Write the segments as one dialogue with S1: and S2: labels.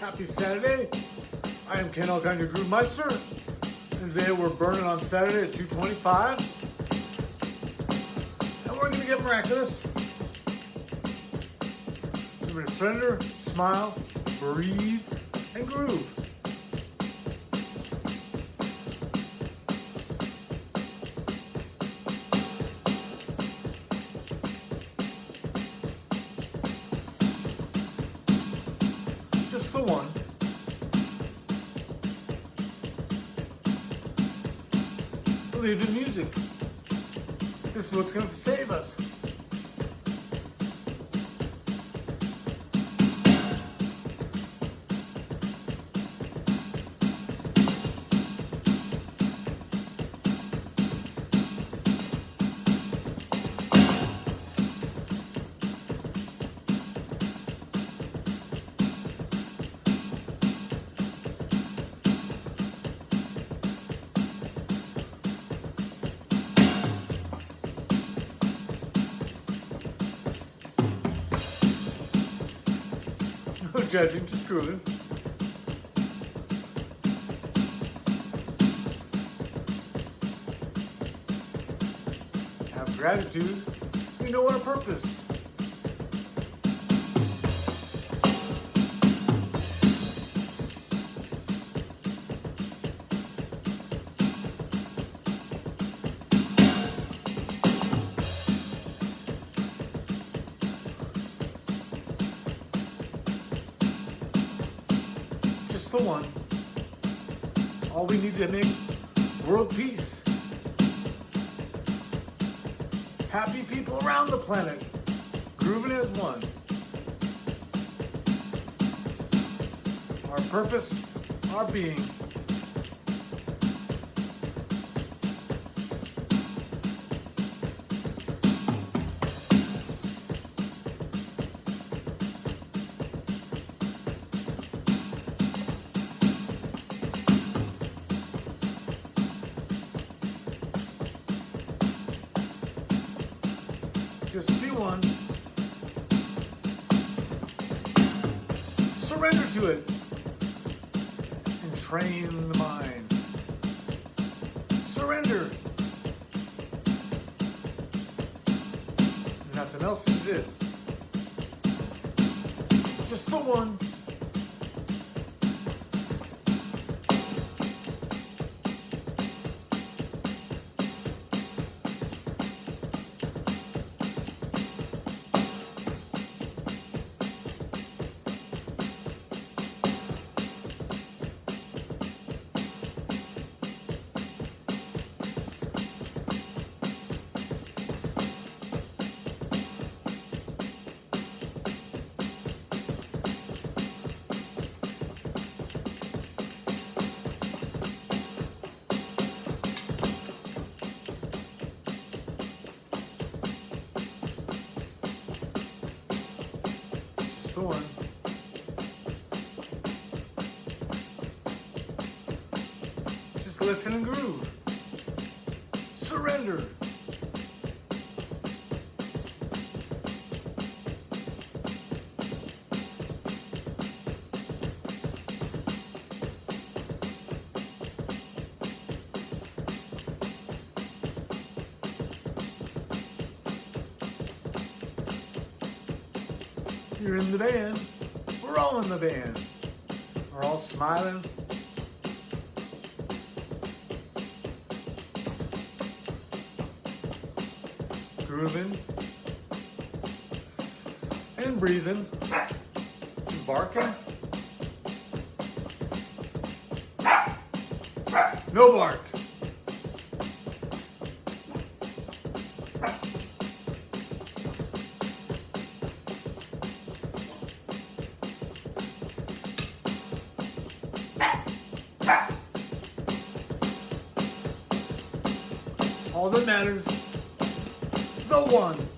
S1: Happy Saturday. I am Ken Alkinder Groove Meister. And today we're burning on Saturday at 225. And we're gonna get miraculous. We're gonna surrender, smile, breathe, and groove. Believe in music. This is what's gonna save us. Judging, just grooving. Have gratitude. We know our purpose. One. All we need to make world peace. Happy people around the planet, grooving as one. Our purpose, our being. One. Surrender to it. And train the mind. Surrender. Nothing else exists. Just the one. Just. Just listen and groove. Surrender. You're in the band. We're all in the band. We're all smiling. Grooving. And breathing. And barking. No bark. All that matters, the one.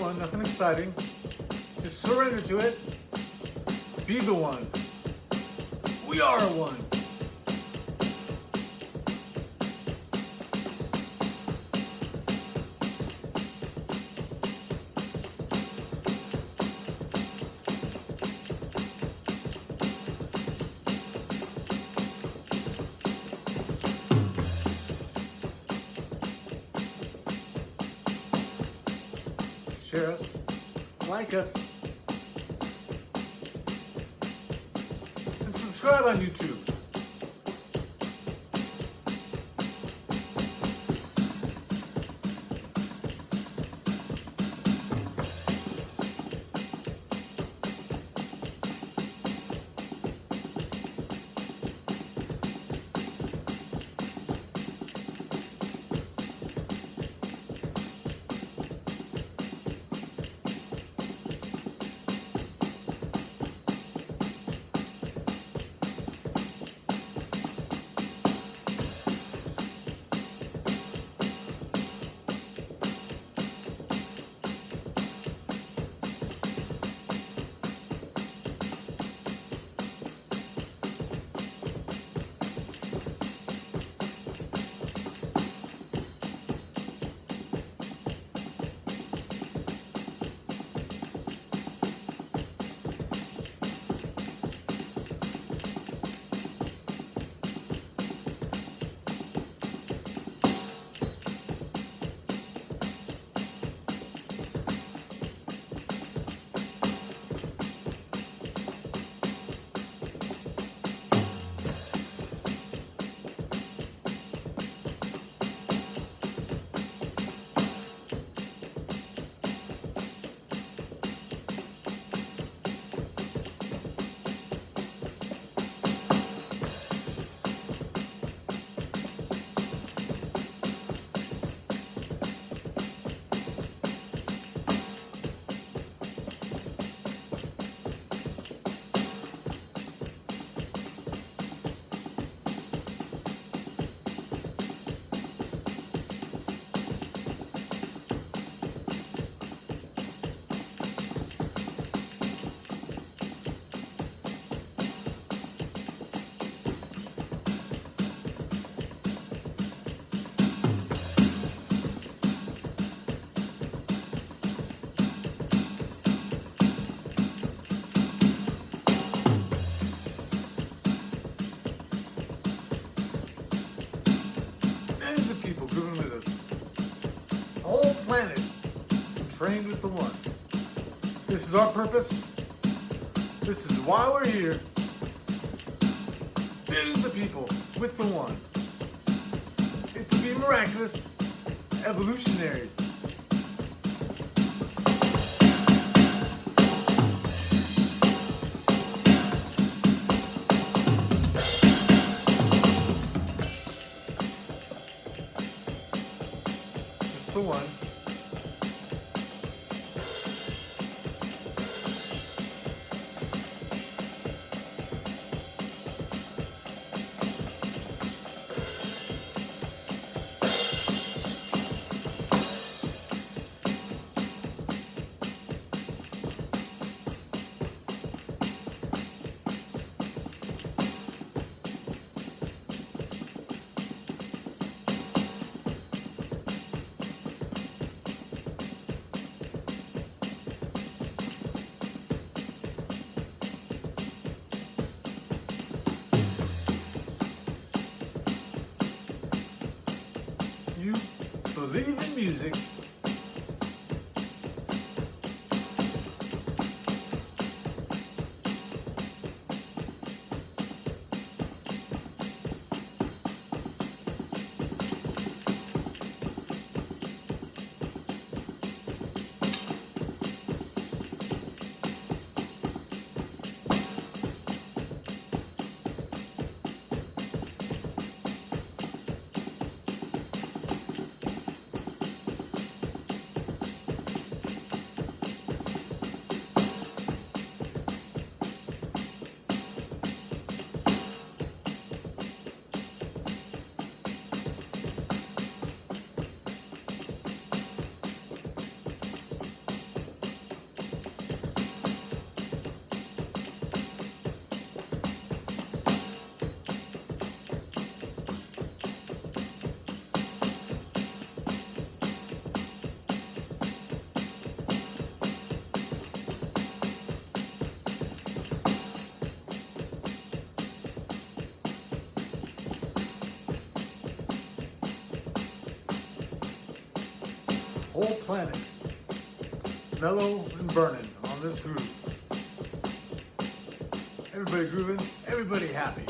S1: One, nothing exciting. Just surrender to it. Be the one. We are one. Share us, like us, and subscribe on YouTube. Planet trained with the one. This is our purpose. This is why we're here. Billions of people with the one. It's to be miraculous, evolutionary. Believe music. Whole planet mellow and burning on this groove. Everybody grooving, everybody happy.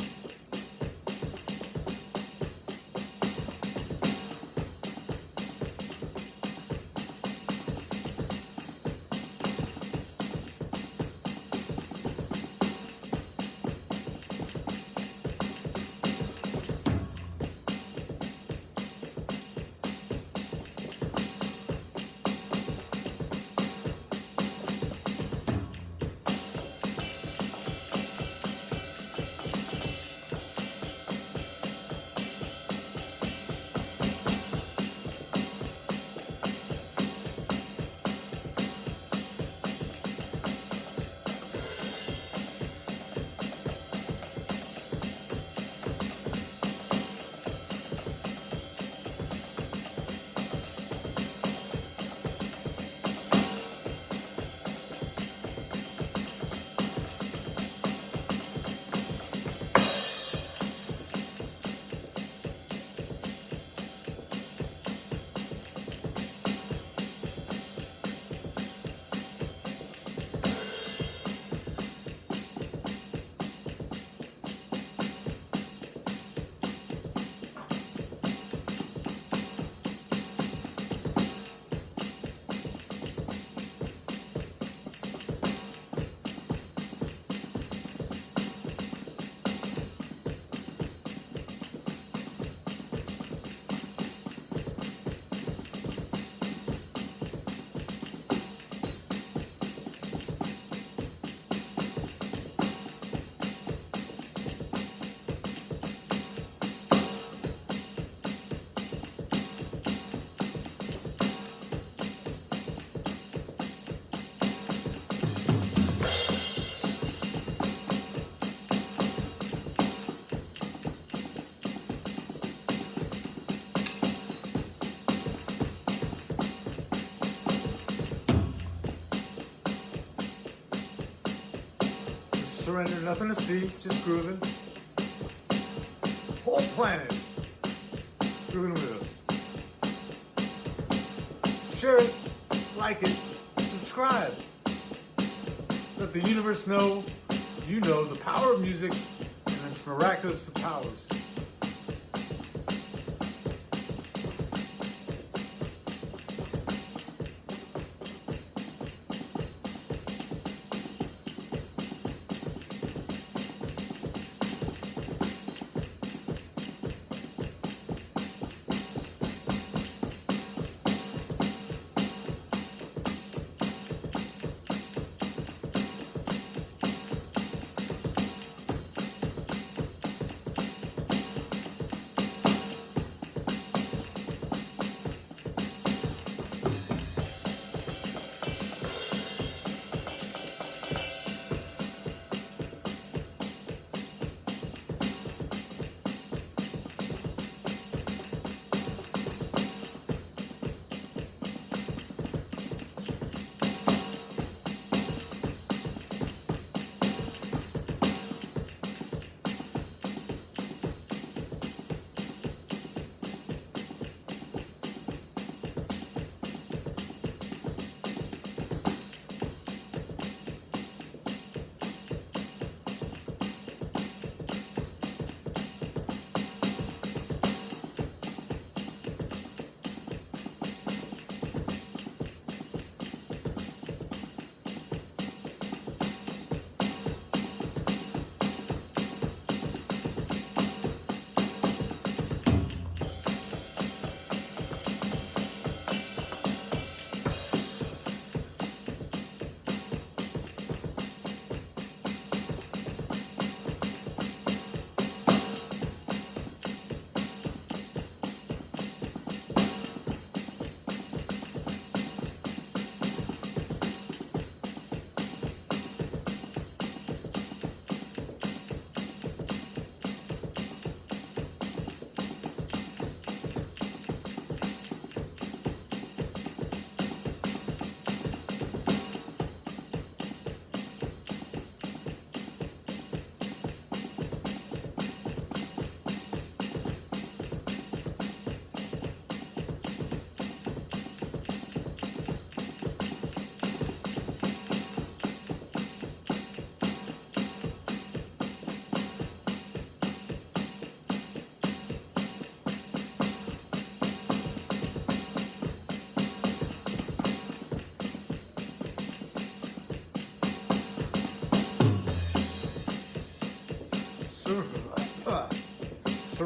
S1: Surrender, nothing to see, just grooving. Whole planet grooving with us. Share it, like it, subscribe. Let the universe know you know the power of music and its miraculous powers.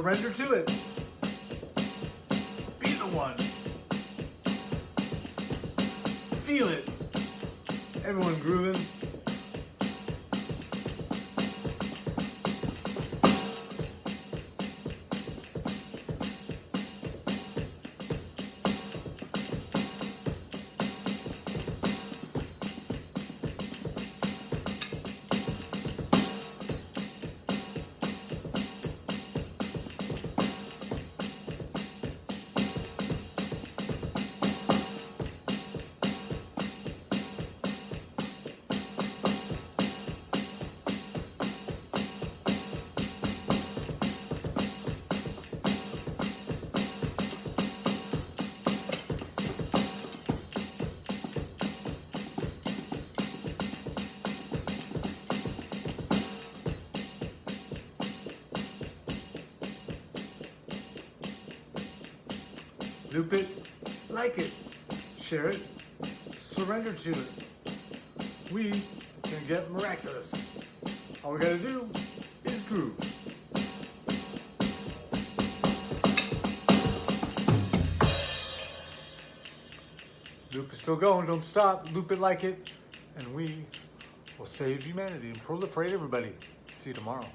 S1: Surrender to it. Be the one. Feel it. Everyone grooving. Loop it, like it, share it, surrender to it. We can get miraculous. All we gotta do is groove. Loop is still going, don't stop. Loop it like it, and we will save humanity and proliferate everybody. See you tomorrow.